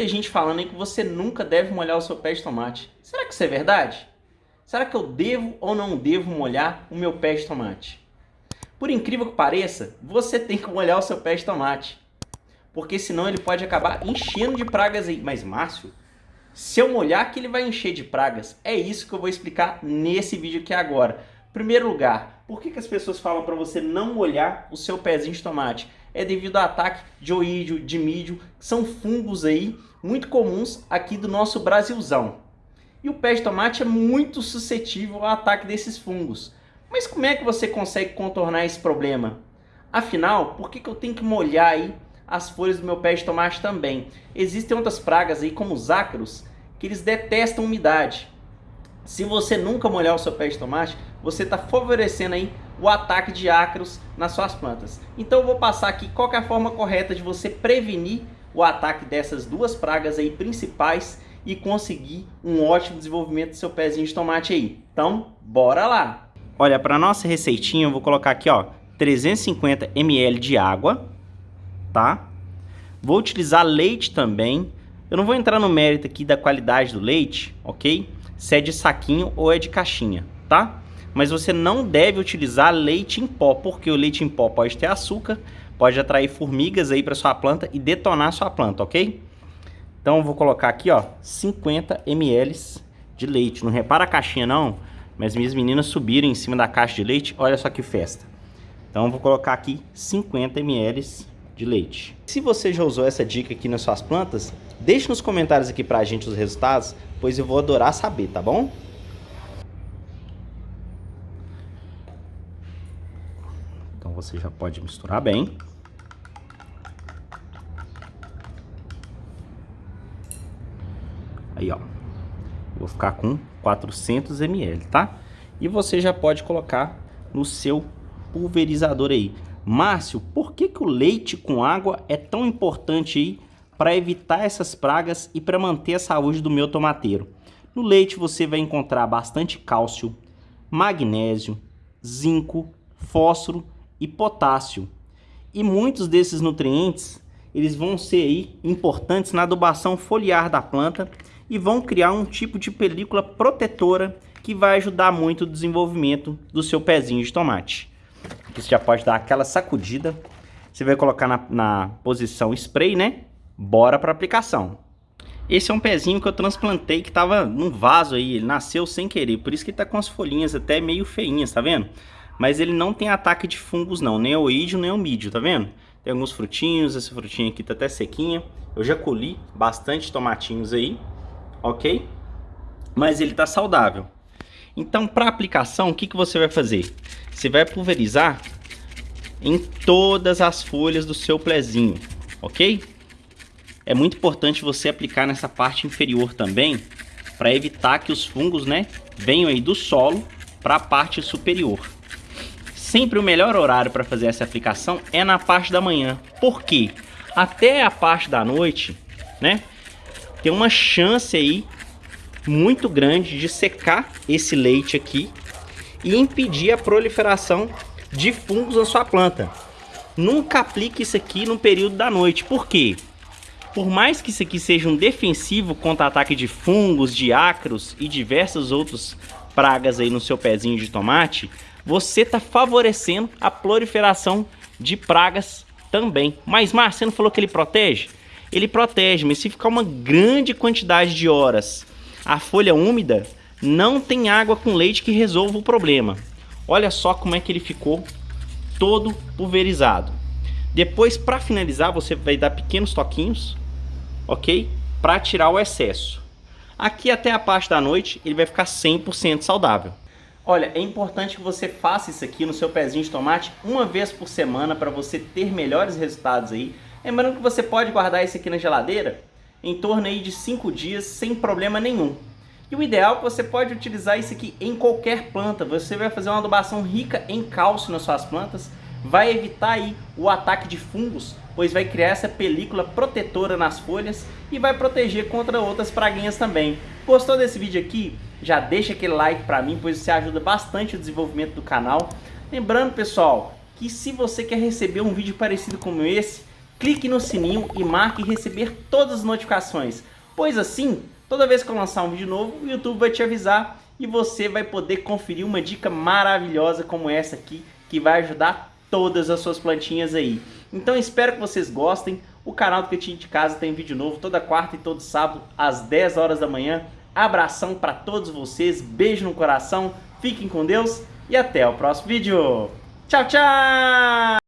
Tem gente falando aí que você nunca deve molhar o seu pé de tomate. Será que isso é verdade? Será que eu devo ou não devo molhar o meu pé de tomate? Por incrível que pareça, você tem que molhar o seu pé de tomate. Porque senão ele pode acabar enchendo de pragas aí. Mas Márcio, se eu molhar que ele vai encher de pragas, é isso que eu vou explicar nesse vídeo aqui agora. Primeiro lugar, por que, que as pessoas falam para você não molhar o seu pezinho de tomate? É devido ao ataque de oídio, de mídio, que são fungos aí muito comuns aqui do nosso Brasilzão. E o pé de tomate é muito suscetível ao ataque desses fungos. Mas como é que você consegue contornar esse problema? Afinal, por que, que eu tenho que molhar aí as folhas do meu pé de tomate também? Existem outras pragas aí, como os ácaros, que eles detestam umidade. Se você nunca molhar o seu pé de tomate, você está favorecendo aí o ataque de ácaros nas suas plantas. Então eu vou passar aqui qual é a forma correta de você prevenir o ataque dessas duas pragas aí principais e conseguir um ótimo desenvolvimento do seu pezinho de tomate aí. Então, bora lá! Olha, para nossa receitinha eu vou colocar aqui, ó, 350 ml de água, tá? Vou utilizar leite também. Eu não vou entrar no mérito aqui da qualidade do leite, ok? Se é de saquinho ou é de caixinha, tá? Mas você não deve utilizar leite em pó, porque o leite em pó pode ter açúcar, pode atrair formigas aí para sua planta e detonar sua planta, ok? Então eu vou colocar aqui, ó, 50 ml de leite. Não repara a caixinha não, mas minhas meninas subiram em cima da caixa de leite. Olha só que festa. Então eu vou colocar aqui 50 ml de leite. Se você já usou essa dica aqui nas suas plantas, deixe nos comentários aqui pra gente os resultados, pois eu vou adorar saber, tá bom? Você já pode misturar bem. Aí, ó. Vou ficar com 400 ml, tá? E você já pode colocar no seu pulverizador aí. Márcio, por que, que o leite com água é tão importante aí para evitar essas pragas e para manter a saúde do meu tomateiro? No leite você vai encontrar bastante cálcio, magnésio, zinco, fósforo e potássio. E muitos desses nutrientes, eles vão ser aí importantes na adubação foliar da planta e vão criar um tipo de película protetora que vai ajudar muito o desenvolvimento do seu pezinho de tomate. Aqui você já pode dar aquela sacudida. Você vai colocar na, na posição spray, né? Bora para aplicação. Esse é um pezinho que eu transplantei que estava num vaso aí, ele nasceu sem querer, por isso que está com as folhinhas até meio feinhas, tá vendo? Mas ele não tem ataque de fungos não, nem oídio nem mídio, tá vendo? Tem alguns frutinhos, essa frutinha aqui tá até sequinha. Eu já colhi bastante tomatinhos aí, ok? Mas ele está saudável. Então, para aplicação, o que, que você vai fazer? Você vai pulverizar em todas as folhas do seu plezinho, ok? É muito importante você aplicar nessa parte inferior também, para evitar que os fungos, né, venham aí do solo para a parte superior. Sempre o melhor horário para fazer essa aplicação é na parte da manhã. Por quê? Até a parte da noite, né, tem uma chance aí muito grande de secar esse leite aqui e impedir a proliferação de fungos na sua planta. Nunca aplique isso aqui no período da noite. Por quê? Por mais que isso aqui seja um defensivo contra ataque de fungos, de ácaros e diversas outras pragas aí no seu pezinho de tomate, você está favorecendo a proliferação de pragas também. Mas, Márcio, você não falou que ele protege? ele protege, mas se ficar uma grande quantidade de horas a folha úmida, não tem água com leite que resolva o problema. Olha só como é que ele ficou todo pulverizado. Depois, para finalizar, você vai dar pequenos toquinhos, ok? Para tirar o excesso. Aqui até a parte da noite, ele vai ficar 100% saudável. Olha, é importante que você faça isso aqui no seu pezinho de tomate uma vez por semana para você ter melhores resultados aí Lembrando que você pode guardar esse aqui na geladeira em torno aí de 5 dias sem problema nenhum. E o ideal é que você pode utilizar isso aqui em qualquer planta. Você vai fazer uma adubação rica em cálcio nas suas plantas, vai evitar aí o ataque de fungos, pois vai criar essa película protetora nas folhas e vai proteger contra outras praguinhas também. Gostou desse vídeo aqui? Já deixa aquele like para mim, pois isso ajuda bastante o desenvolvimento do canal. Lembrando, pessoal, que se você quer receber um vídeo parecido como esse, clique no sininho e marque receber todas as notificações, pois assim, toda vez que eu lançar um vídeo novo, o YouTube vai te avisar e você vai poder conferir uma dica maravilhosa como essa aqui, que vai ajudar todas as suas plantinhas aí. Então espero que vocês gostem, o canal do Cantinho de Casa tem vídeo novo toda quarta e todo sábado às 10 horas da manhã. Abração para todos vocês, beijo no coração, fiquem com Deus e até o próximo vídeo. Tchau, tchau!